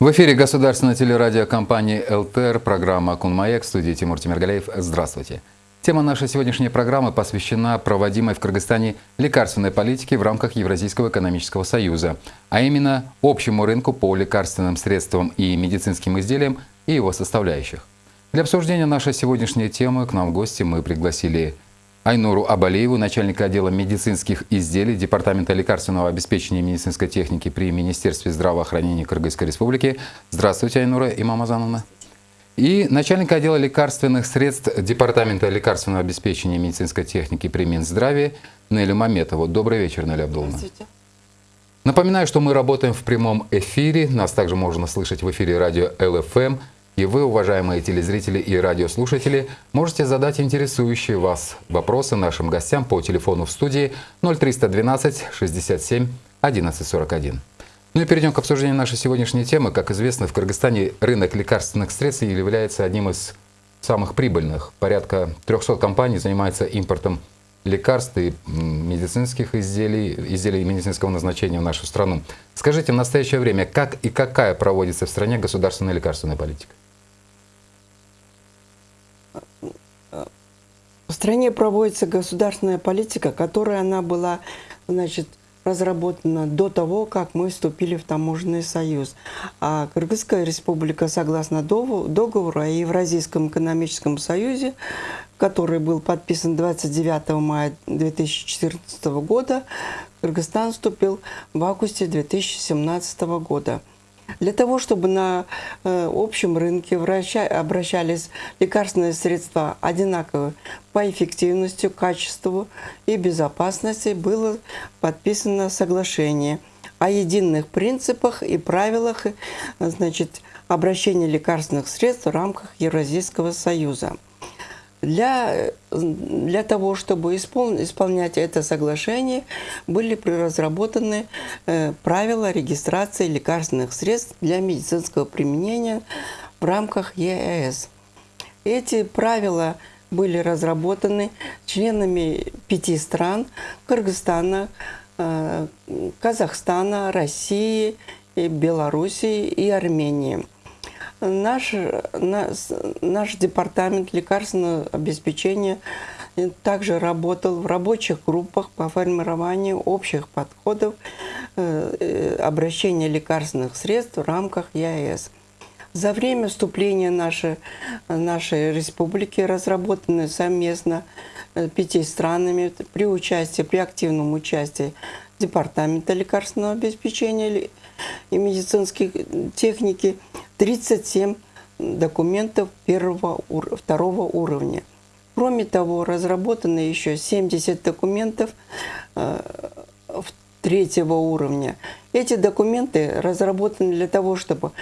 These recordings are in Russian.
В эфире государственной телерадиокомпании ЛТР, программа «Кунмаек», в студии Тимур Тимиргалеев. Здравствуйте. Тема нашей сегодняшней программы посвящена проводимой в Кыргызстане лекарственной политике в рамках Евразийского экономического союза, а именно общему рынку по лекарственным средствам и медицинским изделиям и его составляющих. Для обсуждения нашей сегодняшней темы к нам в гости мы пригласили Айнуру Абалееву, начальника отдела медицинских изделий Департамента лекарственного обеспечения и медицинской техники при Министерстве здравоохранения Кыргызской Республики. Здравствуйте, Айнура Имамазановна. И начальника отдела лекарственных средств Департамента лекарственного обеспечения и медицинской техники при Минздраве Нелю Маметову. Добрый вечер, Неля Абдуловна. Здравствуйте. Напоминаю, что мы работаем в прямом эфире. Нас также можно слышать в эфире радио ЛФМ и вы, уважаемые телезрители и радиослушатели, можете задать интересующие вас вопросы нашим гостям по телефону в студии 0312 67 1141. Ну и перейдем к обсуждению нашей сегодняшней темы. Как известно, в Кыргызстане рынок лекарственных средств является одним из самых прибыльных. Порядка 300 компаний занимается импортом лекарств и медицинских изделий, изделий медицинского назначения в нашу страну. Скажите, в настоящее время, как и какая проводится в стране государственная лекарственная политика? В стране проводится государственная политика, которая она была значит, разработана до того, как мы вступили в таможенный союз. А Кыргызская республика, согласно договору о Евразийском экономическом союзе, который был подписан 29 мая 2014 года, Кыргызстан вступил в августе 2017 года. Для того, чтобы на э, общем рынке врача, обращались лекарственные средства одинаковые по эффективности, качеству и безопасности, было подписано соглашение о единых принципах и правилах значит, обращения лекарственных средств в рамках Евразийского союза. Для, для того, чтобы испол, исполнять это соглашение, были разработаны э, правила регистрации лекарственных средств для медицинского применения в рамках ЕС. Эти правила были разработаны членами пяти стран – Кыргызстана, э, Казахстана, России, Белоруссии и Армении – Наш, наш, наш департамент лекарственного обеспечения также работал в рабочих группах по формированию общих подходов э, э, обращения лекарственных средств в рамках ЕАЭС. За время вступления нашей, нашей республики разработаны совместно э, пяти странами при участии, при активном участии Департамента лекарственного обеспечения и медицинской техники – 37 документов первого, второго уровня. Кроме того, разработаны еще 70 документов э, третьего уровня. Эти документы разработаны для того, чтобы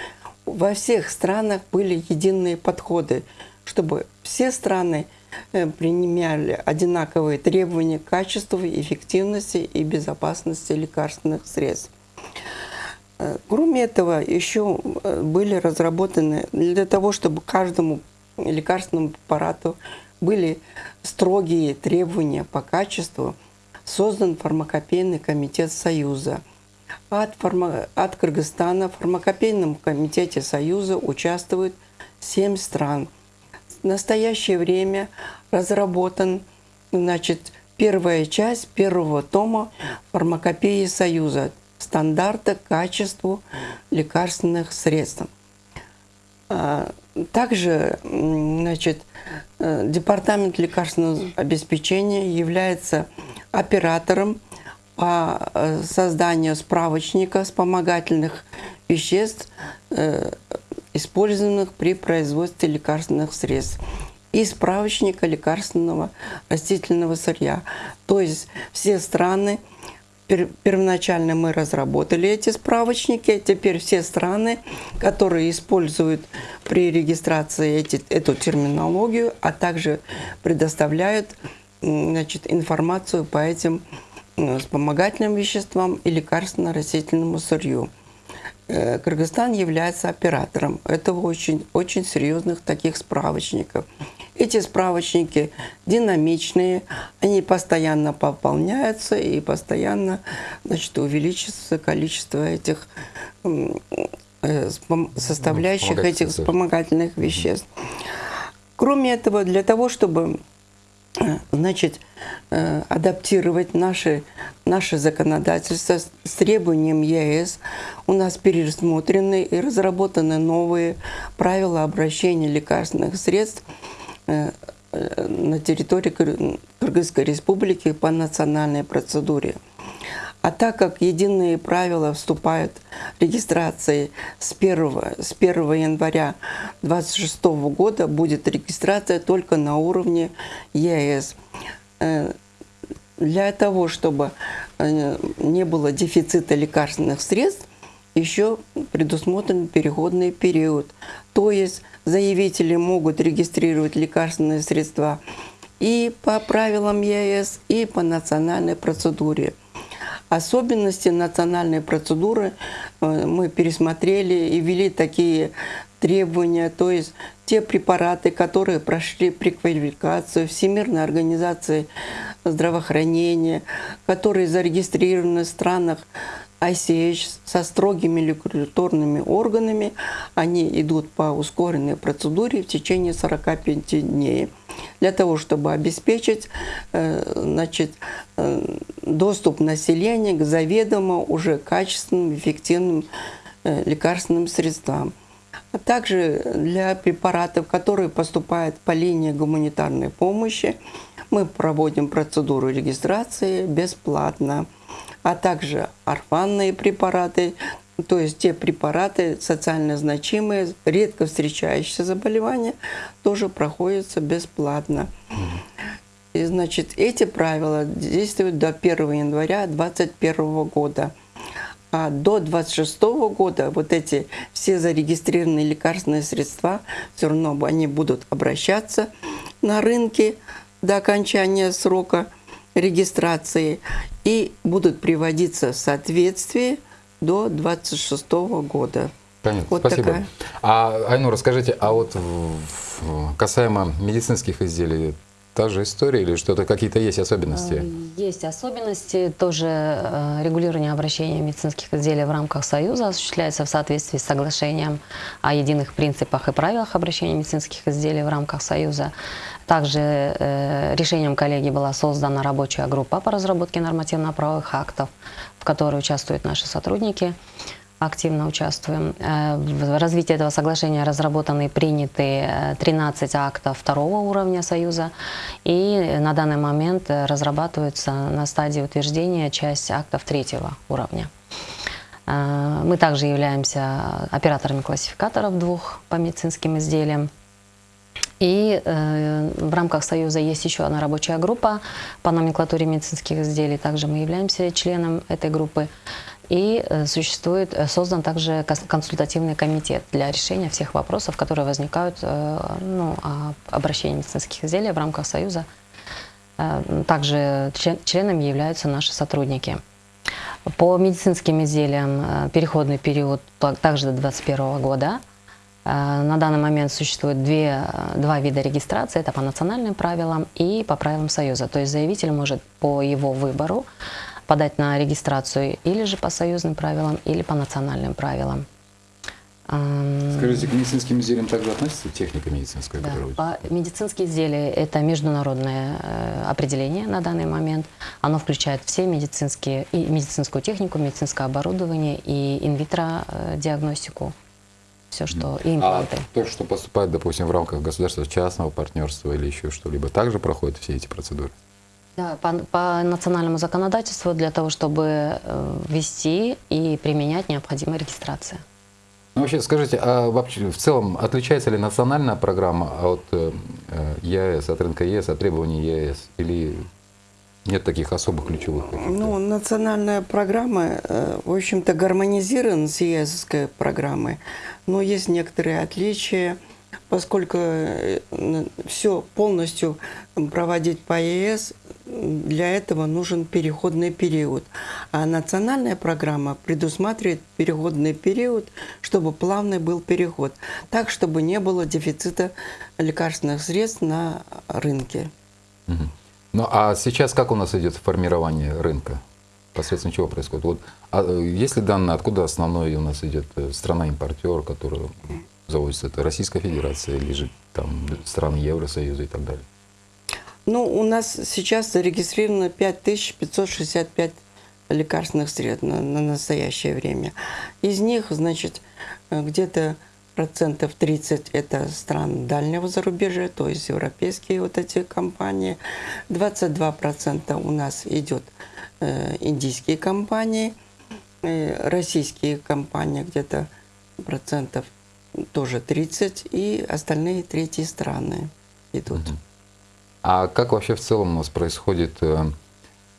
во всех странах были единые подходы, чтобы все страны э, принимали одинаковые требования к качеству, эффективности и безопасности лекарственных средств. Кроме этого, еще э, были разработаны для того, чтобы каждому лекарственному препарату были строгие требования по качеству, создан фармакопейный комитет Союза. От, фарма... от Кыргызстана в фармакопейном комитете Союза участвуют семь стран. В настоящее время разработан значит, первая часть первого тома фармакопеи Союза стандарта качеству лекарственных средств. А, также значит, э, Департамент лекарственного обеспечения является оператором по э, созданию справочника вспомогательных веществ, использованных при производстве лекарственных средств и справочника лекарственного растительного сырья. То есть все страны первоначально мы разработали эти справочники. Теперь все страны, которые используют при регистрации эти, эту терминологию, а также предоставляют значит, информацию по этим вспомогательным веществам и лекарственно-растительному сырью. Э, Кыргызстан является оператором этого очень, очень серьезных таких справочников. Эти справочники динамичные, они постоянно пополняются и постоянно значит, увеличится количество этих э, спом- составляющих этих вспомогательных веществ. Кроме этого, для того, чтобы значит, э, адаптировать наши, наше законодательство с требованием ЕС, у нас пересмотрены и разработаны новые правила обращения лекарственных средств э, э, на территории Кыр- Кыргызской республики по национальной процедуре. А так как единые правила вступают в регистрации с 1, с 1 января 2026 года, будет регистрация только на уровне ЕС. Э, Для того, чтобы э, не было дефицита лекарственных средств, еще предусмотрен переходный период. То есть заявители могут регистрировать лекарственные средства и по правилам ЕС, и по национальной процедуре. Особенности национальной процедуры. Э, мы пересмотрели и ввели такие требования, то есть те препараты, которые прошли преквалификацию Всемирной организации здравоохранения, которые зарегистрированы в странах ICH со строгими регуляторными органами, они идут по ускоренной процедуре в течение 45 дней для того, чтобы обеспечить э, значит, э, доступ населения к заведомо уже качественным, эффективным э, лекарственным средствам. А также для препаратов, которые поступают по линии гуманитарной помощи, мы проводим процедуру регистрации бесплатно, а также орфанные препараты, то есть те препараты социально значимые, редко встречающиеся заболевания, тоже проходятся бесплатно. И, значит, эти правила действуют до 1 января 2021 года. А до 26 года вот эти все зарегистрированные лекарственные средства, все равно они будут обращаться на рынке до окончания срока регистрации и будут приводиться в соответствие до 26 года. Понятно, Вот спасибо. такая. А, Айнур, расскажите, а вот в- в- касаемо медицинских изделий, та же история или что-то, какие-то есть особенности? Э, Есть особенности. Тоже э, регулирование обращения медицинских изделий в рамках Союза осуществляется в соответствии с соглашением о единых принципах и правилах обращения медицинских изделий в рамках Союза. Также э, решением коллеги была создана рабочая группа по разработке нормативно-правовых актов, которой участвуют наши сотрудники активно участвуем. Э, В развитии этого соглашения разработаны и приняты э, 13 актов второго уровня Союза, и на данный момент э, разрабатываются на стадии утверждения часть актов третьего уровня. Э, Мы также являемся операторами классификаторов двух по медицинским изделиям. И э, в рамках Союза есть еще одна рабочая группа по номенклатуре медицинских изделий. Также мы являемся членом этой группы. И э, существует, э, создан также консультативный комитет для решения всех вопросов, которые возникают э, ну, о обращении медицинских изделий в рамках Союза. Также член- членами являются наши сотрудники. По медицинским изделиям переходный период та- также до 2021 года. Э, На данный момент существует две, э, два вида регистрации. Это по национальным правилам и по правилам Союза. То есть заявитель может по его выбору подать на регистрацию или же по союзным правилам, или по национальным правилам. Эм, Скажите, к медицинским изделиям также относится техника медицинская? да, которая- медицинские изделия – это международное э, определение на данный момент. Оно включает все медицинские, и медицинскую технику, медицинское оборудование и инвитро э, диагностику. Все, что и А импланты. то, что поступает, допустим, в рамках государства частного партнерства или еще что-либо, также проходят все эти процедуры? Да, по, по национальному законодательству для того, чтобы э, ввести и применять, необходима регистрация. Ну, вообще, скажите, а вообще в целом отличается ли национальная программа от э, э, ЕАЭС, от рынка ЕС, от требований ЕАЭС? Или нет таких особых ключевых? Ну, национальная программа, э, в общем-то, гармонизирована с ЕСовской программой, но есть некоторые отличия, поскольку все полностью проводить по ЕС, для этого нужен переходный период. А национальная программа предусматривает переходный период, чтобы плавный был переход, так, чтобы не было дефицита лекарственных средств на рынке. Мгм. Ну, а сейчас как у нас идет формирование рынка? посредством чего происходит? Вот, а, э, есть ли данные, откуда основной у нас идет э, страна-импортер, которая завозится? Это Российская Федерация или же там страны Евросоюза и так далее? Ну, у нас сейчас зарегистрировано 5565 лекарственных средств на, на настоящее время. Из них, значит, э, где-то процентов 30 это стран дальнего зарубежья, то есть европейские вот эти компании. 22 процента у нас идет э, индийские компании, э, российские компании где-то процентов тоже 30, и остальные третьи страны идут. А как вообще в целом у нас происходит э,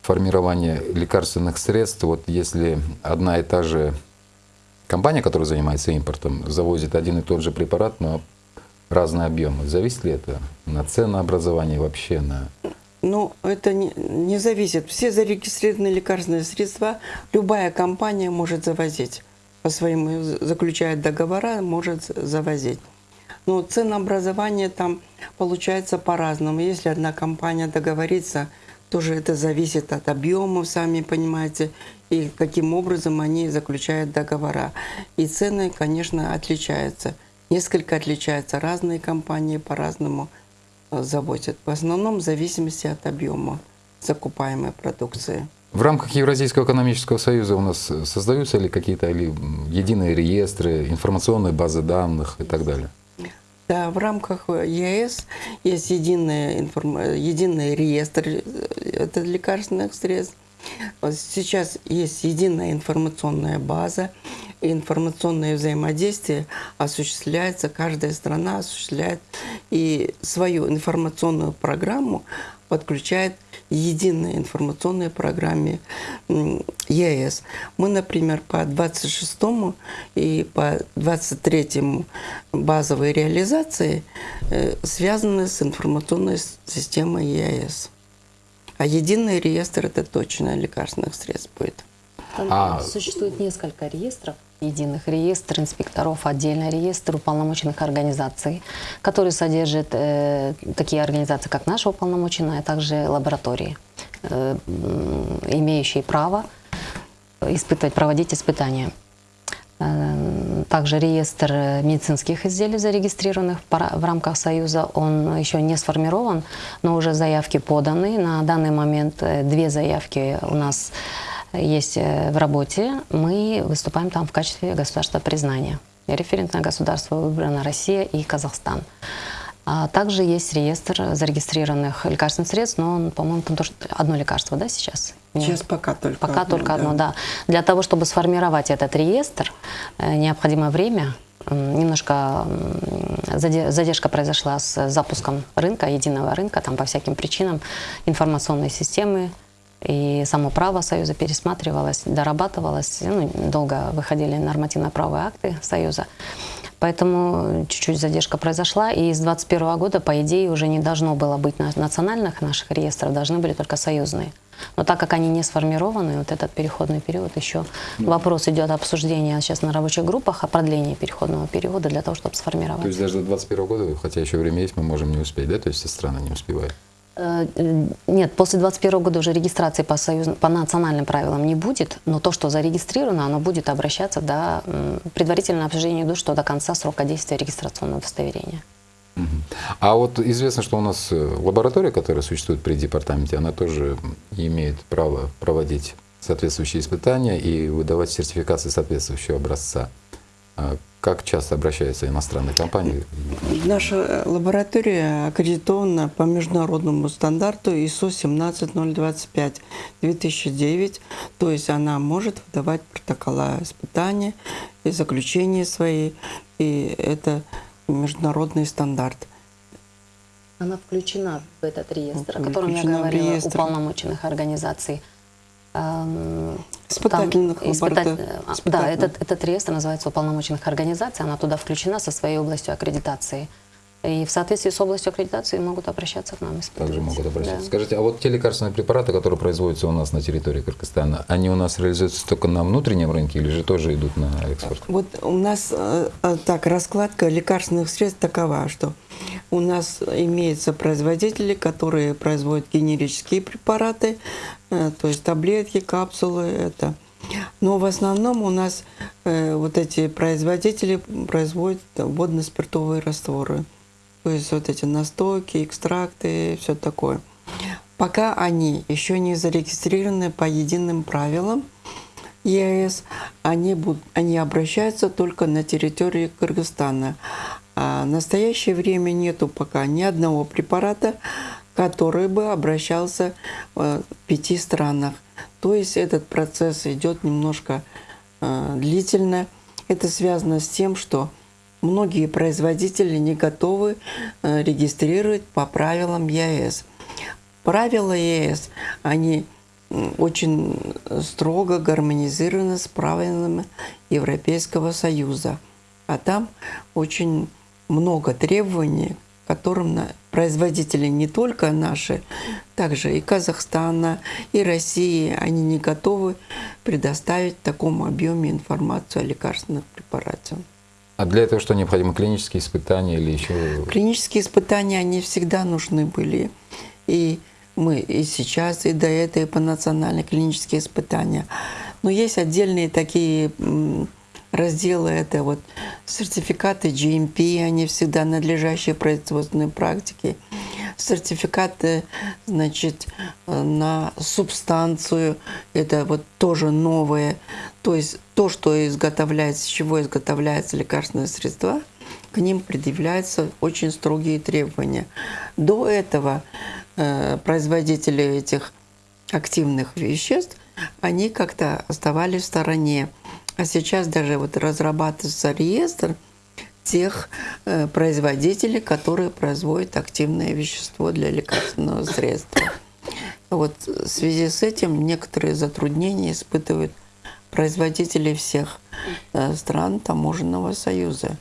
формирование лекарственных средств? Вот если одна и та же компания, которая занимается импортом, завозит один и тот же препарат, но разные объемы, зависит ли это на ценообразование вообще, на Ну, это не, не зависит. Все зарегистрированные лекарственные средства любая компания может завозить. По своему заключает договора, может завозить. Но ценообразование там получается по-разному. Если одна компания договорится, тоже это зависит от объемов, сами понимаете, и каким образом они заключают договора. И цены, конечно, отличаются. Несколько отличаются. Разные компании по-разному э, завозят. В основном в зависимости от объема закупаемой продукции. В рамках Евразийского экономического союза у нас создаются ли какие-то единые реестры, информационные базы данных и так далее? Да, в рамках ЕС есть единый, информ... единый реестр э, это лекарственных средств. Сейчас есть единая информационная база, информационное взаимодействие осуществляется, каждая страна осуществляет и свою информационную программу подключает единой информационной программе ЕС. Мы, например, по 26 и по 23 базовой реализации э, связаны с информационной системой ЕС. А единый реестр – это точно лекарственных средств будет. Там а... существует несколько реестров, единых реестр инспекторов, отдельный реестр уполномоченных организаций, который содержит э, такие организации, как наша уполномоченная, а также лаборатории, э, имеющие право испытывать, проводить испытания. Э, также реестр медицинских изделий, зарегистрированных в рамках Союза, он еще не сформирован, но уже заявки поданы. На данный момент э, две заявки у нас есть э, в работе, мы выступаем там в качестве государства признания. Референтное государство выбрано Россия и Казахстан. А также есть реестр зарегистрированных лекарственных средств, но он, по-моему, там тоже одно лекарство, да, сейчас? Сейчас пока только Пока одно, только одно, да. Для того, чтобы сформировать этот реестр, э, необходимо время, немножко задержка произошла с запуском рынка, единого рынка, там по всяким причинам информационной системы и само право Союза пересматривалось, дорабатывалось. Ну, долго выходили нормативно-правые акты Союза. Поэтому чуть-чуть задержка произошла, и с 2021 года, по идее, уже не должно было быть национальных наших реестров, должны были только союзные. Но так как они не сформированы, вот этот переходный период еще ну, вопрос идет обсуждения сейчас на рабочих группах о продлении переходного периода для того, чтобы сформировать. То есть даже до 2021 года, хотя еще время есть, мы можем не успеть, да? То есть все страны не успевают? Э, нет, после 2021 года уже регистрации по, союз... по национальным правилам не будет, но то, что зарегистрировано, оно будет обращаться до предварительного обсуждения до, что до конца срока действия регистрационного удостоверения. А вот известно, что у нас э, лаборатория, которая существует при департаменте, она тоже имеет право проводить соответствующие испытания и выдавать сертификации соответствующего образца. Как часто обращаются иностранные компании? Наша лаборатория аккредитована по международному стандарту ISO 17025 2009, то есть она может выдавать протокола испытания и заключения свои, и это международный стандарт. Она включена в этот реестр, о котором я говорила, уполномоченных организаций. Испытательных там, испытать, а, Да, этот, этот реестр называется уполномоченных организаций, она туда включена со своей областью аккредитации. И в соответствии с областью аккредитации могут обращаться к нам. Также могут обращаться. Да. Скажите, а вот те лекарственные препараты, которые производятся у нас на территории Кыргызстана, они у нас реализуются только на внутреннем рынке или же тоже идут на экспорт? Вот у нас э, э, так раскладка лекарственных средств такова, что у нас имеются производители, которые производят генерические препараты, э, то есть таблетки, капсулы, это. Но в основном у нас э, вот эти производители производят водно-спиртовые растворы. То есть вот эти настойки, экстракты, все такое. Пока они еще не зарегистрированы по единым правилам ЕС, они, будут, они обращаются только на территории Кыргызстана. А в настоящее время нету пока ни одного препарата, который бы обращался в пяти странах. То есть этот процесс идет немножко э, длительно. Это связано с тем, что многие производители не готовы э, регистрировать по правилам ЕС. Правила ЕС, они очень строго гармонизированы с правилами Европейского Союза. А там очень много требований, которым производители не только наши, также и Казахстана, и России, они не готовы предоставить в таком объеме информацию о лекарственных препаратах. А для этого что необходимо? Клинические испытания или еще? Клинические испытания, они всегда нужны были. И мы и сейчас, и до этого по национальные клинические испытания. Но есть отдельные такие разделы это вот сертификаты GMP, они всегда надлежащие производственной практики, сертификаты, значит, на субстанцию, это вот тоже новое, то есть то, что изготовляется, с чего изготовляются лекарственные средства, к ним предъявляются очень строгие требования. До этого э, производители этих активных веществ, они как-то оставались в стороне. А сейчас даже вот разрабатывается реестр тех э, производителей, которые производят активное вещество для лекарственного средства. Вот в связи с этим некоторые затруднения испытывают производители всех э, стран таможенного союза.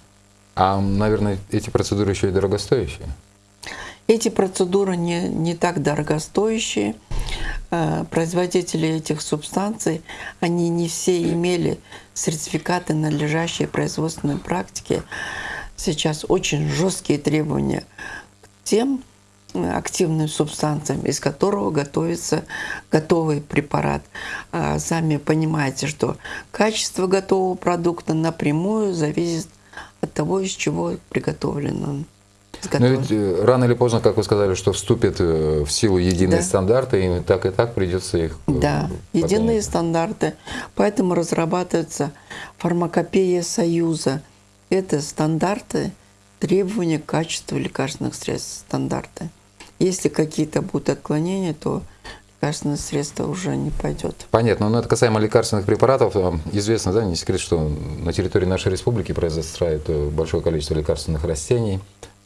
А, наверное, эти процедуры еще и дорогостоящие? Эти процедуры не, не так дорогостоящие. Э, производители этих субстанций, они не все имели сертификаты надлежащей производственной практики. Сейчас очень жесткие требования к тем э, активным субстанциям, из которого готовится готовый препарат. А сами понимаете, что качество готового продукта напрямую зависит от того, из чего приготовлен он. Но ведь э, рано или поздно, как вы сказали, что вступят э, в силу единые да. стандарты, и так и так придется их... Э, да, поднять. единые стандарты. Поэтому разрабатывается фармакопея Союза. Это стандарты, требования к качеству лекарственных средств, стандарты. Если какие-то будут отклонения, то лекарственное средство уже не пойдет. Понятно. Но это касаемо лекарственных препаратов. Известно, да, не секрет, что на территории нашей республики произрастает большое количество лекарственных растений.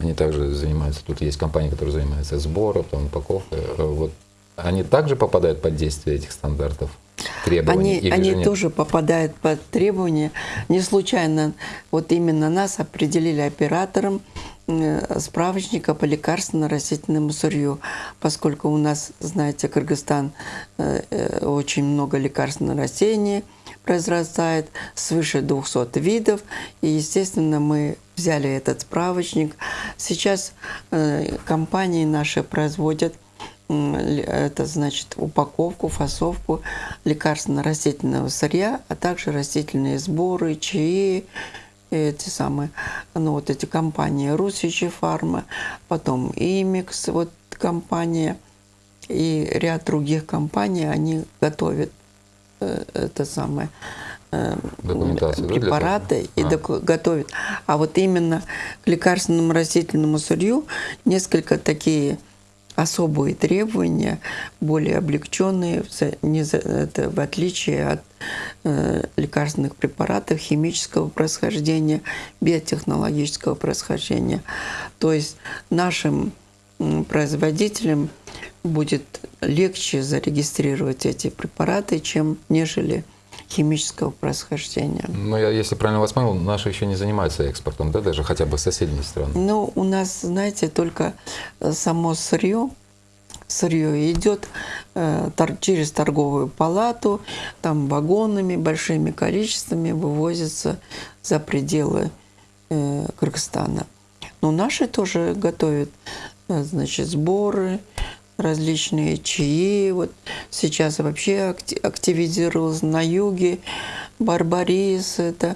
Они также занимаются, тут есть компании, которые занимаются сбором, там, упаковкой. Э, вот они также попадают под действие этих стандартов? Требований, они, они тоже попадают под требования. Не случайно вот именно нас определили оператором э, справочника по лекарственно-растительному сырью, поскольку у нас, знаете, Кыргызстан э, очень много лекарственных растений произрастает, свыше 200 видов, и, естественно, мы взяли этот справочник. Сейчас э, компании наши производят это значит упаковку, фасовку лекарственно-растительного сырья, а также растительные сборы, чаи, эти самые, ну вот эти компании Русичи Фарма, потом Имикс, вот компания и ряд других компаний, они готовят это самое препараты да, и а. готовят. А вот именно к лекарственному растительному сырью несколько такие особые требования, более облегченные, это в отличие от э, лекарственных препаратов химического происхождения, биотехнологического происхождения. То есть нашим производителям будет легче зарегистрировать эти препараты, чем нежели химического происхождения. Ну, я, если правильно вас понял, наши еще не занимаются экспортом, да, даже хотя бы соседние страны? Ну, у нас, знаете, только э, само сырье, сырье идет э, тор, через торговую палату, там вагонами, большими количествами вывозится за пределы э, Кыргызстана. Но наши тоже готовят, э, значит, сборы, различные чаи. Вот сейчас вообще активизировался на юге. Барбарис, это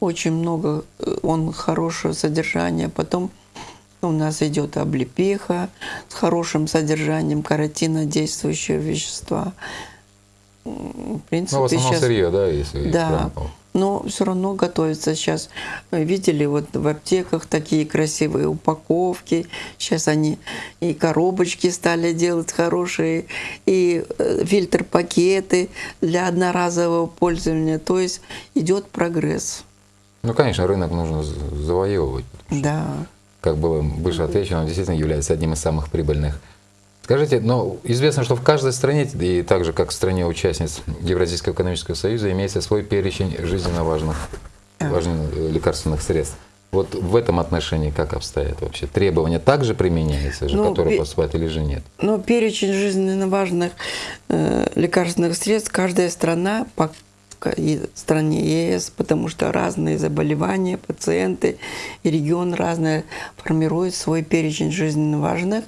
очень много, э, он хорошего содержания. Потом у нас идет облепиха с хорошим содержанием каротинодействующего вещества. В принципе, ну, в основном сейчас... сырье, да, если Да, но все равно готовится сейчас. Видели вот в аптеках такие красивые упаковки. Сейчас они и коробочки стали делать хорошие, и э, фильтр-пакеты для одноразового пользования. То есть идет прогресс. Ну, конечно, рынок нужно завоевывать. Да. Как было выше отвечено, он действительно является одним из самых прибыльных Скажите, но известно, что в каждой стране, и так же как в стране участниц Евразийского экономического союза, имеется свой перечень жизненно важных, важных э, лекарственных средств. Вот в этом отношении как обстоят вообще? Требования также применяются же, ну, которые поступают или же нет? Ну, перечень жизненно важных э, лекарственных средств каждая страна по и стране ЕС, потому что разные заболевания, пациенты и регион разные формируют свой перечень жизненно важных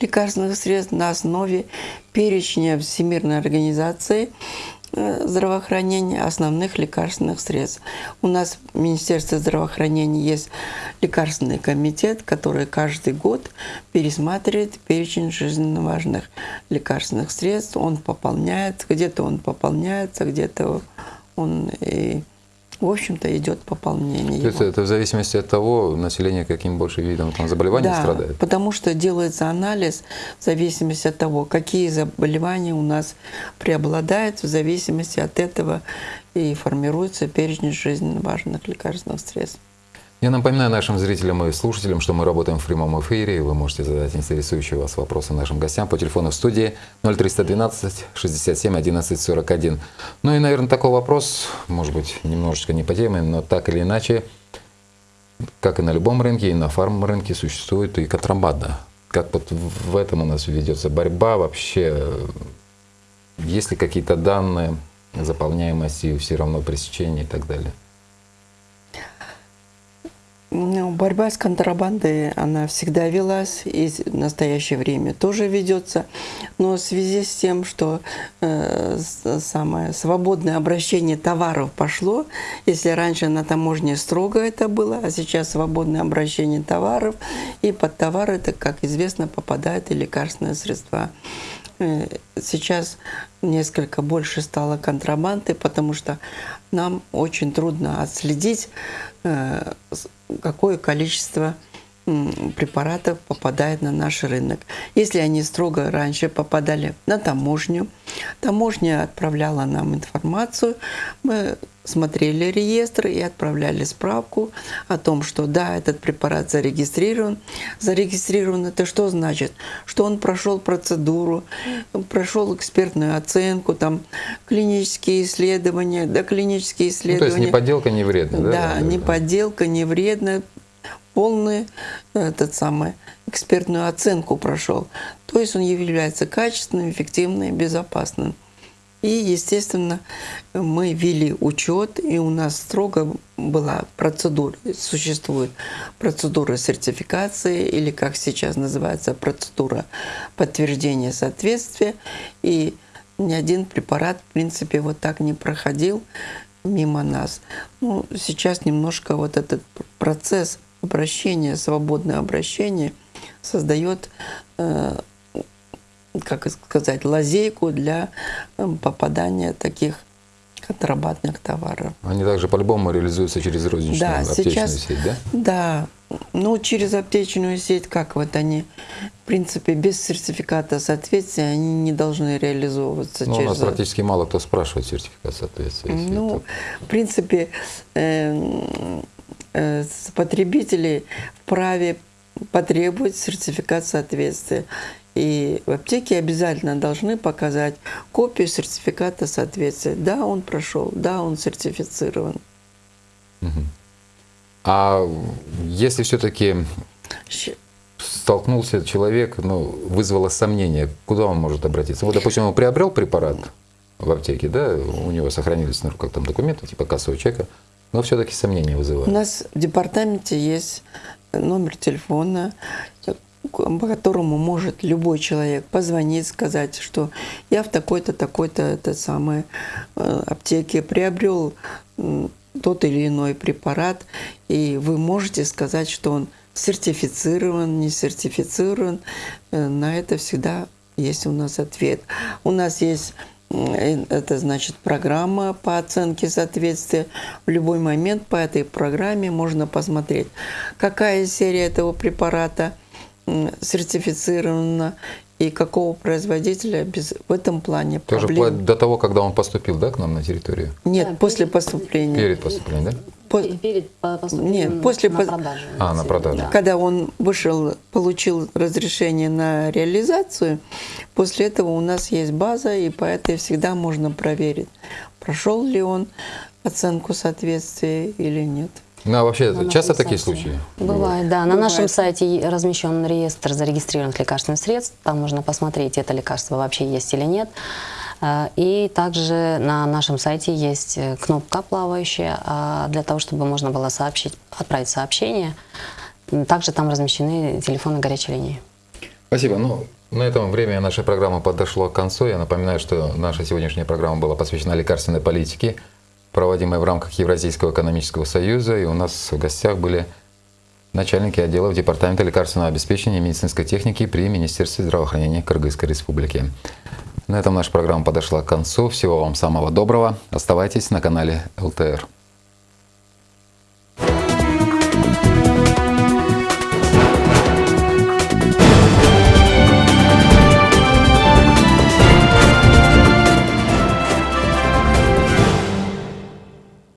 лекарственных средств на основе перечня Всемирной организации здравоохранения основных лекарственных средств. У нас в Министерстве здравоохранения есть лекарственный комитет, который каждый год пересматривает перечень жизненно важных лекарственных средств. Он пополняется, где-то он пополняется, где-то он и в общем-то, идет пополнение. То есть это в зависимости от того, население каким больше видом там, заболеваний да, страдает? потому что делается анализ в зависимости от того, какие заболевания у нас преобладают, в зависимости от этого и формируется перечень жизненно важных лекарственных средств. Я напоминаю нашим зрителям и слушателям, что мы работаем в прямом эфире, и вы можете задать интересующие вас вопросы нашим гостям по телефону в студии 0312 67 11 41. Ну и, наверное, такой вопрос, может быть, немножечко не по теме, но так или иначе, как и на любом рынке, и на фарм-рынке существует и контрабанда. Как вот в этом у нас ведется борьба вообще? Есть ли какие-то данные заполняемости, все равно пресечения и так далее? Ну, борьба с контрабандой, она всегда велась и в настоящее время тоже ведется. Но в связи с тем, что э, самое свободное обращение товаров пошло, если раньше на таможне строго это было, а сейчас свободное обращение товаров, и под товары, это, как известно, попадают и лекарственные средства. Э, сейчас несколько больше стало контрабанды, потому что нам очень трудно отследить, э, какое количество препаратов попадает на наш рынок. Если они строго раньше попадали на таможню, таможня отправляла нам информацию, мы смотрели реестр и отправляли справку о том, что да, этот препарат зарегистрирован. Зарегистрирован это что значит? Что он прошел процедуру, прошел экспертную оценку, там клинические исследования, да, клинические исследования. Ну, то есть не подделка, не вредно, да? Да, не подделка, не вредно, полную этот самый, экспертную оценку прошел. То есть он является качественным, эффективным, безопасным. И, естественно, мы вели учет, и у нас строго была процедура, существует процедура сертификации, или как сейчас называется, процедура подтверждения соответствия. И ни один препарат, в принципе, вот так не проходил мимо нас. Ну, сейчас немножко вот этот процесс обращение, свободное обращение создает, э, как сказать, лазейку для э, попадания таких контрабандных товаров. Они также по-любому реализуются через розничную да, аптечную сейчас, сеть, да? Да. Ну, через аптечную сеть, как вот они, в принципе, без сертификата соответствия, они не должны реализовываться. Ну, через... у нас практически мало кто спрашивает сертификат соответствия. Ну, это... в принципе, э, Э, потребители вправе потребовать сертификат соответствия. И в аптеке обязательно должны показать копию сертификата соответствия. Да, он прошел, да, он сертифицирован. А если все-таки столкнулся человек, ну, вызвало сомнение, куда он может обратиться? Вот, допустим, он приобрел препарат в аптеке, да, у него сохранились на руках там документы, типа кассового чека, но все-таки сомнения вызывают. У нас в департаменте есть номер телефона, по которому может любой человек позвонить, сказать, что я в такой-то, такой-то, это самое э, аптеке приобрел тот или иной препарат, и вы можете сказать, что он сертифицирован, не сертифицирован. Э, на это всегда есть у нас ответ. У нас есть э, это значит программа по оценке соответствия. В любой момент по этой программе можно посмотреть, какая серия этого препарата сертифицирована, и какого производителя без, в этом плане Тоже проблем. вплоть до того, когда он поступил, да, к нам на территорию? Нет, Да, после перед- поступления. Перед поступлением, да? По- Перед по- поступлением Нет, после на по- продажу. А, на продажу. Да. Когда он вышел, получил разрешение на реализацию, после этого у нас есть база, и по этой всегда можно проверить, прошел ли он оценку соответствия или нет. Ну, а вообще, На часто такие сайте. случаи? Бывает, да. На Бывает. нашем сайте размещен реестр зарегистрированных лекарственных средств. Там можно посмотреть, это лекарство вообще есть или нет. А, И также на нашем сайте есть э, кнопка плавающая а, для того, чтобы можно было сообщить, отправить сообщение. Также там размещены телефоны горячей линии. Спасибо. Ну, на этом время нашей программы подошло к концу. Я напоминаю, что наша сегодняшняя программа была посвящена лекарственной политике, проводимой в рамках Евразийского экономического союза. И у нас в гостях были начальники отделов Департамента лекарственного обеспечения и медицинской техники при Министерстве здравоохранения Кыргызской Республики. На этом наша программа подошла к концу. Всего вам самого доброго. Оставайтесь на канале ЛТР.